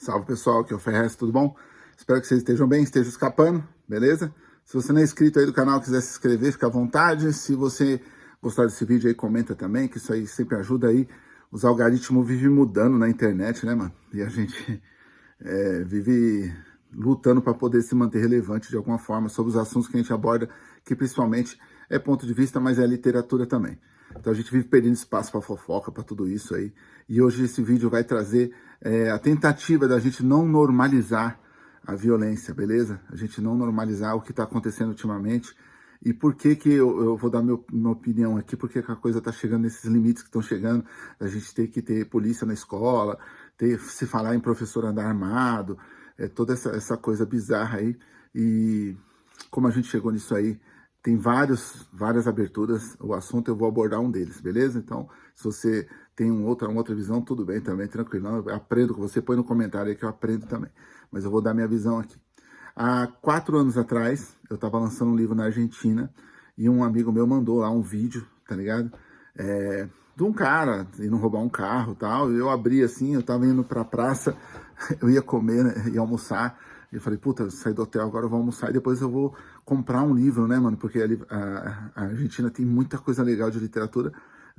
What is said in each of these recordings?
Salve pessoal, aqui é o Ferrez, tudo bom? Espero que vocês estejam bem, estejam escapando, beleza? Se você não é inscrito aí do canal, quiser se inscrever, fica à vontade. Se você gostar desse vídeo aí, comenta também, que isso aí sempre ajuda aí. Os algoritmos vivem mudando na internet, né, mano? E a gente é, vive lutando para poder se manter relevante de alguma forma sobre os assuntos que a gente aborda, que principalmente é ponto de vista, mas é literatura também. Então a gente vive perdendo espaço para fofoca, para tudo isso aí. E hoje esse vídeo vai trazer é, a tentativa da gente não normalizar a violência, beleza? A gente não normalizar o que está acontecendo ultimamente. E por que que eu, eu vou dar meu, minha opinião aqui, porque que a coisa está chegando nesses limites que estão chegando, a gente ter que ter polícia na escola, ter, se falar em professor andar armado, é, toda essa, essa coisa bizarra aí. E como a gente chegou nisso aí, tem vários, várias aberturas, o assunto eu vou abordar um deles, beleza? Então, se você tem um outra, uma outra visão, tudo bem também, tranquilo. Eu aprendo com você, põe no comentário aí que eu aprendo também. Mas eu vou dar minha visão aqui. Há quatro anos atrás, eu estava lançando um livro na Argentina e um amigo meu mandou lá um vídeo, tá ligado? É, de um cara indo roubar um carro e tal. Eu abri assim, eu tava indo pra praça, eu ia comer, né, almoçar. Eu falei, puta, saí do hotel, agora eu vou almoçar e depois eu vou comprar um livro, né, mano? Porque a, a, Argentina tem muita coisa legal de literatura,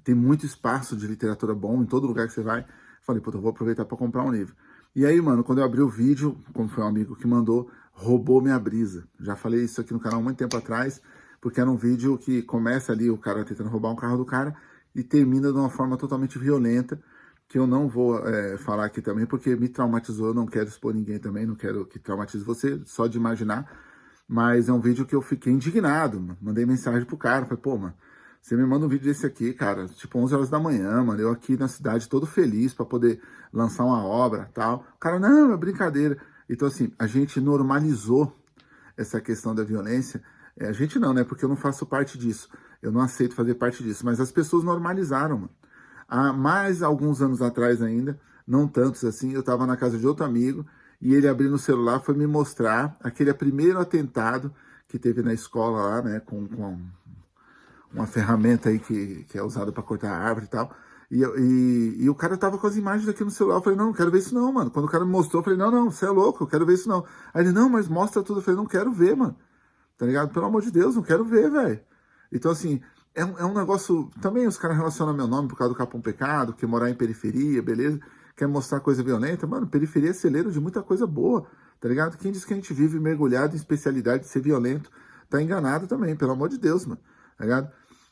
tem muito espaço de literatura bom em todo lugar que você vai. Eu falei, puta, eu vou aproveitar para comprar um livro. E aí, mano, quando eu abri o vídeo, como foi um amigo que mandou, roubou minha brisa. Já falei isso aqui no canal muito tempo atrás, porque era um vídeo que começa ali o cara tentando roubar um carro do cara e termina de uma forma totalmente violenta, que eu não vou é, falar aqui também, porque me traumatizou, eu não quero expor ninguém também, não quero que traumatize você, só de imaginar, mas é um vídeo que eu fiquei indignado, mano. mandei mensagem pro cara, falei, pô, mano, você me manda um vídeo desse aqui, cara, tipo 11 horas da manhã, mano, eu aqui na cidade todo feliz para poder lançar uma obra tal. O cara, não, é brincadeira. Então, assim, a gente normalizou essa questão da violência. É, a gente não, né, porque eu não faço parte disso. Eu não aceito fazer parte disso, mas as pessoas normalizaram, mano. Há mais alguns anos atrás ainda, não tantos assim, eu estava na casa de outro amigo e ele abrindo o celular foi me mostrar aquele primeiro atentado que teve na escola lá, né, com, com uma ferramenta aí que, que é usada para cortar árvore e tal. E, e, e, o cara tava com as imagens aqui no celular. Eu falei, não, não quero ver isso não, mano. Quando o cara me mostrou, eu falei, não, não, você é louco, eu quero ver isso não. Aí ele, não, mas mostra tudo. Eu falei, não quero ver, mano. Tá ligado? Pelo amor de Deus, não quero ver, velho. Então, assim, é um, é um negócio... Também os caras relacionam meu nome por causa do Capão Pecado, que morar em periferia, beleza? Quer mostrar coisa violenta. Mano, periferia é celeiro de muita coisa boa, tá ligado? Quem diz que a gente vive mergulhado em especialidade de ser violento, tá enganado também, pelo amor de Deus, mano, tá ligado?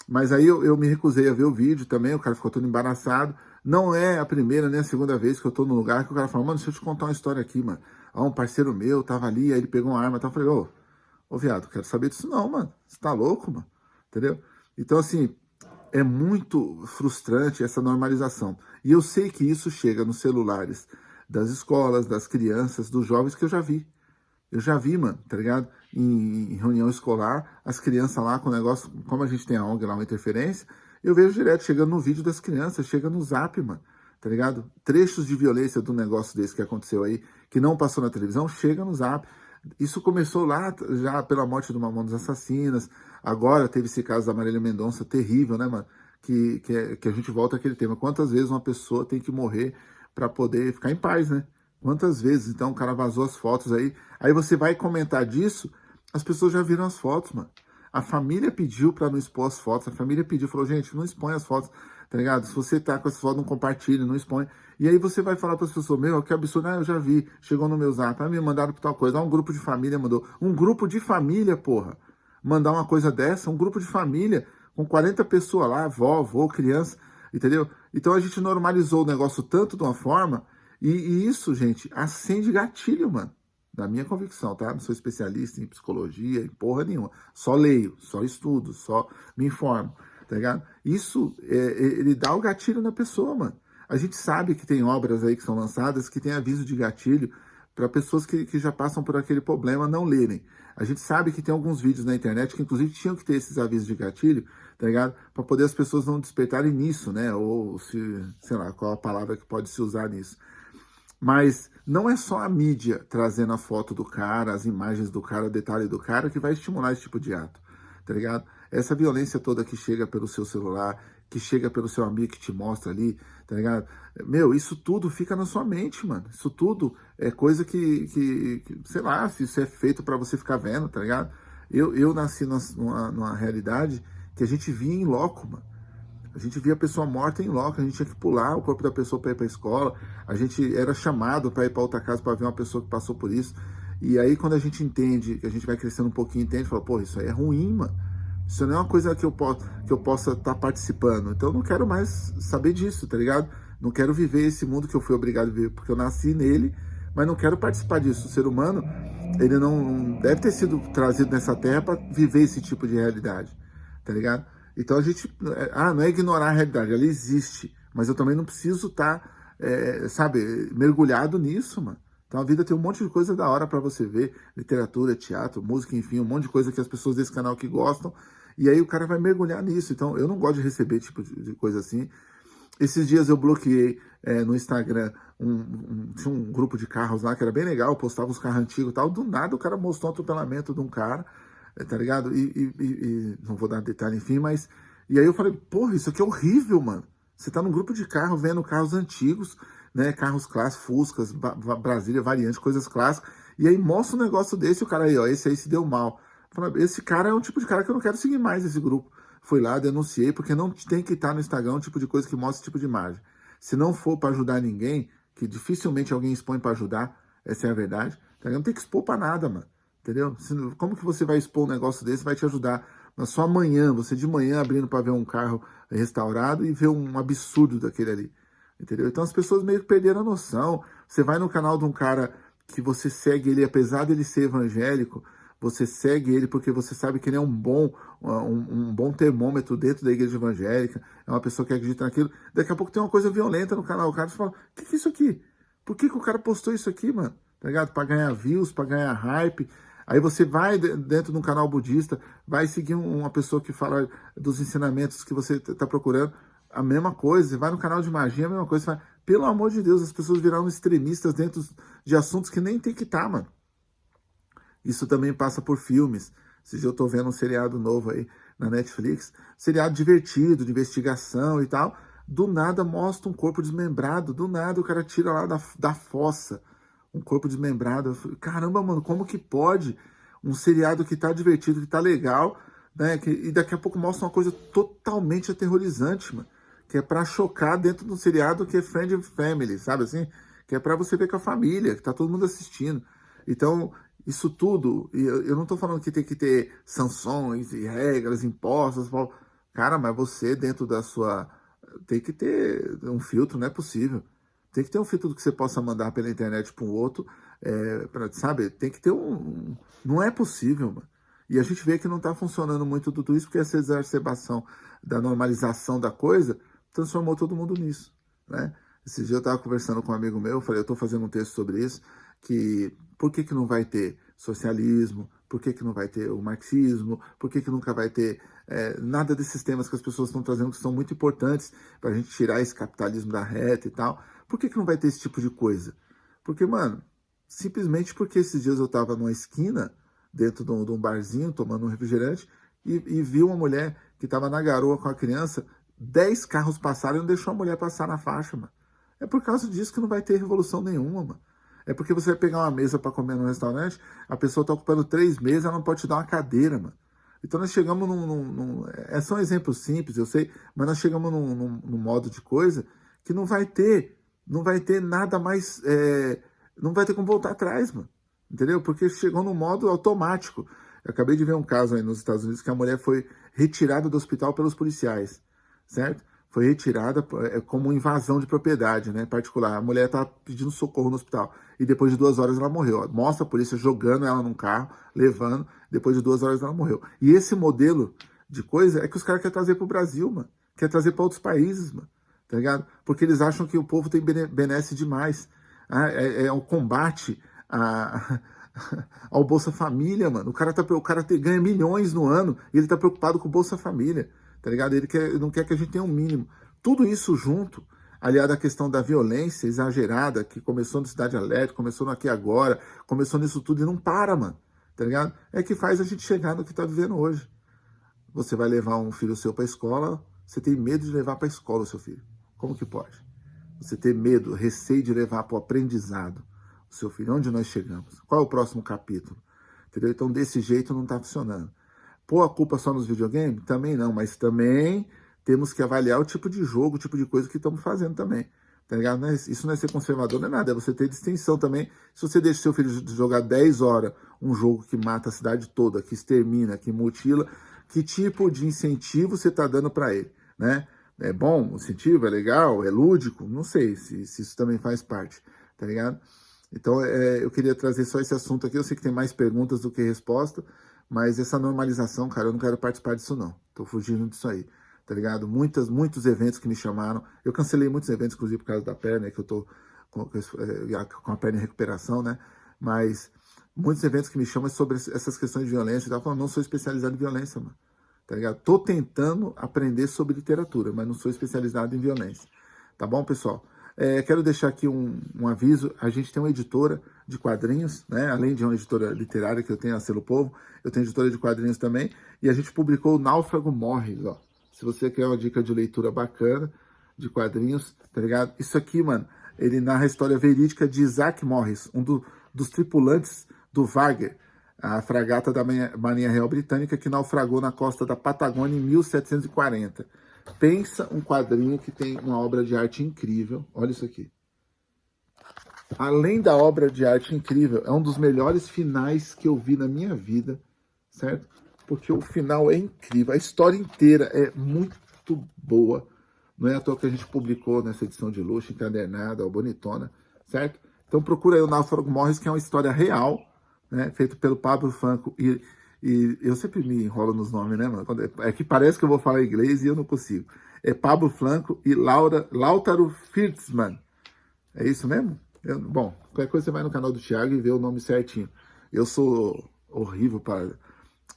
Mas aí eu, eu me recusei a ver o vídeo também, o cara ficou todo embaraçado. Não é a primeira nem a segunda vez que eu tô no lugar que o cara fala, mano, deixa eu te contar uma história aqui, mano. Ó, um parceiro meu tava ali, aí ele pegou uma arma e tal. Eu falei, ô, ô viado, quero saber disso não, mano. Você tá louco, mano? Entendeu? Então, assim, é muito frustrante essa normalização. E eu sei que isso chega nos celulares das escolas, das crianças, dos jovens que eu já vi. Eu já vi, mano, tá ligado? Em, em reunião escolar, as crianças lá com o negócio, como a gente tem a ONG lá, uma interferência, eu vejo direto, chegando no vídeo das crianças, chega no zap, mano, tá ligado? Trechos de violência do negócio desse que aconteceu aí, que não passou na televisão, chega no zap. Isso começou lá já pela morte do Mamonas Assassinas, agora teve esse caso da Marília Mendonça, terrível, né, mano? Que, que, é, que a gente volta àquele tema. Quantas vezes uma pessoa tem que morrer para poder ficar em paz, né? Quantas vezes, então, o cara vazou as fotos aí. Aí você vai comentar disso, as pessoas já viram as fotos, mano. A família pediu para não expor as fotos, a família pediu, falou, gente, não expõe as fotos, tá ligado? Se você tá com essas fotos, não compartilhe, não expõe. E aí você vai falar para as pessoas, meu, que absurdo, ah, eu já vi, chegou no meu zap, ah, me mandaram por tal coisa, ah, um grupo de família mandou. Um grupo de família, porra, mandar uma coisa dessa, um grupo de família, com 40 pessoas lá, avó, avô, criança, entendeu? Então a gente normalizou o negócio tanto de uma forma e, e, isso, gente, acende gatilho, mano. Da minha convicção, tá? Não sou especialista em psicologia, em porra nenhuma. Só leio, só estudo, só me informo, tá ligado? Isso, é, é, ele dá o gatilho na pessoa, mano. A gente sabe que tem obras aí que são lançadas que tem aviso de gatilho para pessoas que, que já passam por aquele problema não lerem. A gente sabe que tem alguns vídeos na internet que inclusive tinham que ter esses avisos de gatilho, tá ligado? Para poder as pessoas não despertarem nisso, né? Ou se, sei lá, qual a palavra que pode se usar nisso. Mas não é só a mídia trazendo a foto do cara, as imagens do cara, o detalhe do cara que vai estimular esse tipo de ato, tá ligado? Essa violência toda que chega pelo seu celular, que chega pelo seu amigo que te mostra ali, tá ligado? Meu, isso tudo fica na sua mente, mano. Isso tudo é coisa que, que, que sei lá, se isso é feito para você ficar vendo, tá ligado? Eu, eu nasci numa, numa realidade que a gente via em loco, mano. A gente via a pessoa morta em loco, a gente tinha que pular o corpo da pessoa para ir para escola, a gente era chamado para ir para outra casa para ver uma pessoa que passou por isso. E aí quando a gente entende, a gente vai crescendo um pouquinho, entende, fala, pô, isso aí é ruim, mano. Isso não é uma coisa que eu, posso, que eu possa estar tá participando. Então eu não quero mais saber disso, tá ligado? Não quero viver esse mundo que eu fui obrigado a viver, porque eu nasci nele, mas não quero participar disso. O ser humano, ele não deve ter sido trazido nessa terra para viver esse tipo de realidade, tá ligado? Então a gente, é, ah, não é ignorar a realidade, ela existe, mas eu também não preciso estar, tá, é, sabe, mergulhado nisso, mano. Então a vida tem um monte de coisa da hora para você ver, literatura, teatro, música, enfim, um monte de coisa que as pessoas desse canal que gostam, e aí o cara vai mergulhar nisso. Então eu não gosto de receber tipo de coisa assim. Esses dias eu bloqueei é, no Instagram um, um, tinha um grupo de carros lá que era bem legal, postava os carros antigos e tal. Do nada o cara mostrou um atropelamento de um cara é, tá ligado? E, e, e, não vou dar detalhe, enfim, mas... E aí eu falei, porra, isso aqui é horrível, mano. Você tá num grupo de carro vendo carros antigos, né? Carros clássicos, Fuscas, Brasília, variante, coisas clássicas. E aí mostra um negócio desse, o cara aí, ó, esse aí se deu mal. Falei, esse cara é um tipo de cara que eu não quero seguir mais esse grupo. Fui lá, denunciei, porque não tem que estar no Instagram um tipo de coisa que mostra esse tipo de imagem. Se não for para ajudar ninguém, que dificilmente alguém expõe para ajudar, essa é a verdade, tá? não tem que expor para nada, mano entendeu? Como que você vai expor um negócio desse, vai te ajudar na sua manhã, você de manhã abrindo para ver um carro restaurado e ver um absurdo daquele ali, entendeu? Então as pessoas meio que perderam a noção. Você vai no canal de um cara que você segue ele, apesar dele ser evangélico, você segue ele porque você sabe que ele é um bom, um, um, bom termômetro dentro da igreja evangélica, é uma pessoa que acredita naquilo. Daqui a pouco tem uma coisa violenta no canal, o cara fala, o que, que é isso aqui? Por que, que o cara postou isso aqui, mano? Tá ligado? Pra ganhar views, pra ganhar hype, Aí você vai dentro de um canal budista, vai seguir uma pessoa que fala dos ensinamentos que você está procurando, a mesma coisa. Você vai no canal de magia, a mesma coisa. Fala, Pelo amor de Deus, as pessoas viraram extremistas dentro de assuntos que nem tem que estar, tá, mano. Isso também passa por filmes. Se eu estou vendo um seriado novo aí na Netflix, seriado divertido, de investigação e tal. Do nada mostra um corpo desmembrado, do nada o cara tira lá da, da fossa um corpo desmembrado. Falei, Caramba, mano, como que pode um seriado que tá divertido, que tá legal, né? Que, e daqui a pouco mostra uma coisa totalmente aterrorizante, mano. Que é pra chocar dentro de um seriado que é Friend and Family, sabe assim? Que é pra você ver com a família, que tá todo mundo assistindo. Então, isso tudo, eu não tô falando que tem que ter sanções e regras impostas. Cara, mas você dentro da sua... Tem que ter um filtro, não é possível. Tem que ter um filtro que você possa mandar pela internet para um outro, é, pra, sabe? Tem que ter um... Não é possível, mano. E a gente vê que não está funcionando muito tudo isso, porque essa exacerbação da normalização da coisa transformou todo mundo nisso, né? Esse dia eu estava conversando com um amigo meu, falei, eu estou fazendo um texto sobre isso, que por que, que não vai ter socialismo, por que, que não vai ter o marxismo, por que, que nunca vai ter é, nada desses temas que as pessoas estão trazendo que são muito importantes para a gente tirar esse capitalismo da reta e tal. Por que, que não vai ter esse tipo de coisa? Porque, mano, simplesmente porque esses dias eu estava numa esquina, dentro de um, de um, barzinho, tomando um refrigerante, e, e vi uma mulher que estava na garoa com a criança, dez carros passaram e não deixou a mulher passar na faixa, mano. É por causa disso que não vai ter revolução nenhuma, mano. É porque você vai pegar uma mesa para comer no restaurante, a pessoa está ocupando três mesas, ela não pode te dar uma cadeira, mano. Então nós chegamos num... num, num é só um exemplo simples, eu sei, mas nós chegamos num, num, num modo de coisa que não vai ter não vai ter nada mais, é, não vai ter como voltar atrás, mano. Entendeu? Porque chegou no modo automático. Eu acabei de ver um caso aí nos Estados Unidos que a mulher foi retirada do hospital pelos policiais, certo? Foi retirada é, como invasão de propriedade, né, particular. A mulher estava pedindo socorro no hospital e depois de duas horas ela morreu. Mostra a polícia jogando ela num carro, levando, depois de duas horas ela morreu. E esse modelo de coisa é que os caras querem trazer para o Brasil, mano. Quer trazer para outros países, mano tá ligado? Porque eles acham que o povo tem benesse demais. Ah, é, é um combate a, ao Bolsa Família, mano. O cara, tá, o cara te, ganha milhões no ano e ele tá preocupado com o Bolsa Família, tá ligado? Ele quer, não quer que a gente tenha um mínimo. Tudo isso junto, aliado à questão da violência exagerada, que começou no Cidade Alerta, começou no Aqui Agora, começou nisso tudo e não para, mano, tá ligado? É que faz a gente chegar no que tá vivendo hoje. Você vai levar um filho seu pra escola, Você tem medo de levar para a escola o seu filho. Como que pode? Você ter medo, receio de levar para o aprendizado o seu filho. Onde nós chegamos? Qual é o próximo capítulo? Entendeu? Então, desse jeito não está funcionando. Pôr a culpa só nos videogames? Também não, mas também temos que avaliar o tipo de jogo, o tipo de coisa que estamos fazendo também. Tá ligado? É isso não é ser conservador, não é nada, é você ter distinção também. Se você deixa seu filho jogar 10 horas um jogo que mata a cidade toda, que extermina, que mutila, que tipo de incentivo você está dando para ele, né? É bom o incentivo, é legal, é lúdico? Não sei se, se isso também faz parte, tá ligado? Então, é, eu queria trazer só esse assunto aqui. Eu sei que tem mais perguntas do que resposta, mas essa normalização, cara, eu não quero participar disso não. Tô fugindo disso aí tá ligado? Muitas, muitos eventos que me chamaram. Eu cancelei muitos eventos, inclusive por causa da perna, que eu tô com, é, com a perna em recuperação, né? Mas muitos eventos que me chamam sobre essas questões de violência. Eu falando, não sou especializado em violência, mano. Tá ligado? Tô tentando aprender sobre literatura, mas não sou especializado em violência. Tá bom, pessoal? É, quero deixar aqui um, um, aviso. A gente tem uma editora de quadrinhos, né? Além de uma editora literária que eu tenho, a Selo Povo, eu tenho editora de quadrinhos também. E a gente publicou o Náufrago Morres, ó. Se você quer uma dica de leitura bacana, de quadrinhos, tá ligado? Isso aqui, mano, ele narra a história verídica de Isaac Morris, um do, dos tripulantes do Wagner, a fragata da Marinha Real Britânica que naufragou na costa da Patagônia em 1740. Pensa um quadrinho que tem uma obra de arte incrível. Olha isso aqui. Além da obra de arte incrível, é um dos melhores finais que eu vi na minha vida, certo? porque o final é incrível. A história inteira é muito boa. Não é à toa que a gente publicou nessa edição de luxo, encadernada, ou bonitona, certo? Então procura aí o Náufrago Morris, que é uma história real, né? Feito pelo Pablo Franco. E, e eu sempre me enrolo nos nomes, né, mano? É que parece que eu vou falar inglês e eu não consigo. É Pablo Franco e Laura, Lautaro Firtzman. É isso mesmo? Eu, bom, qualquer coisa você vai no canal do Thiago e vê o nome certinho. Eu sou horrível para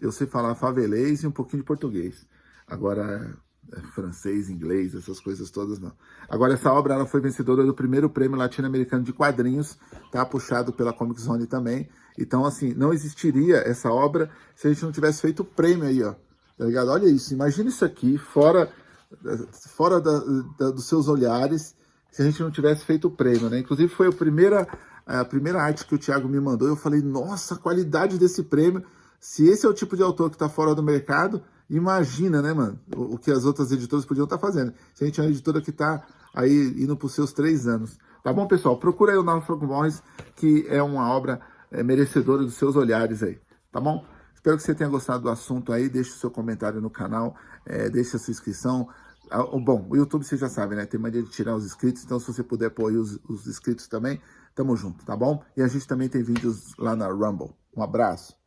eu sei falar favelês e um pouquinho de português. Agora, é francês, inglês, essas coisas todas não. Agora, essa obra ela foi vencedora do primeiro prêmio latino-americano de quadrinhos, tá? Puxado pela Comic Zone também. Então, assim, não existiria essa obra se a gente não tivesse feito o prêmio aí, ó. Tá ligado? Olha isso, imagina isso aqui, fora, fora da, da, dos seus olhares, se a gente não tivesse feito o prêmio, né? Inclusive, foi a primeira, a primeira arte que o Thiago me mandou. Eu falei, nossa, a qualidade desse prêmio se esse é o tipo de autor que está fora do mercado, imagina, né, mano, o, o que as outras editoras podiam estar tá fazendo. Se a gente é uma editora que está aí indo para os seus três anos. Tá bom, pessoal? Procura aí o Náufrago Morris, que é uma obra é, merecedora dos seus olhares aí, tá bom? Espero que você tenha gostado do assunto aí, deixe o seu comentário no canal, é, deixe a sua inscrição. Ah, bom, o YouTube você já sabe, né? Tem mania de tirar os inscritos, então se você puder pôr aí os, os inscritos também, tamo junto, tá bom? E a gente também tem vídeos lá na Rumble. Um abraço.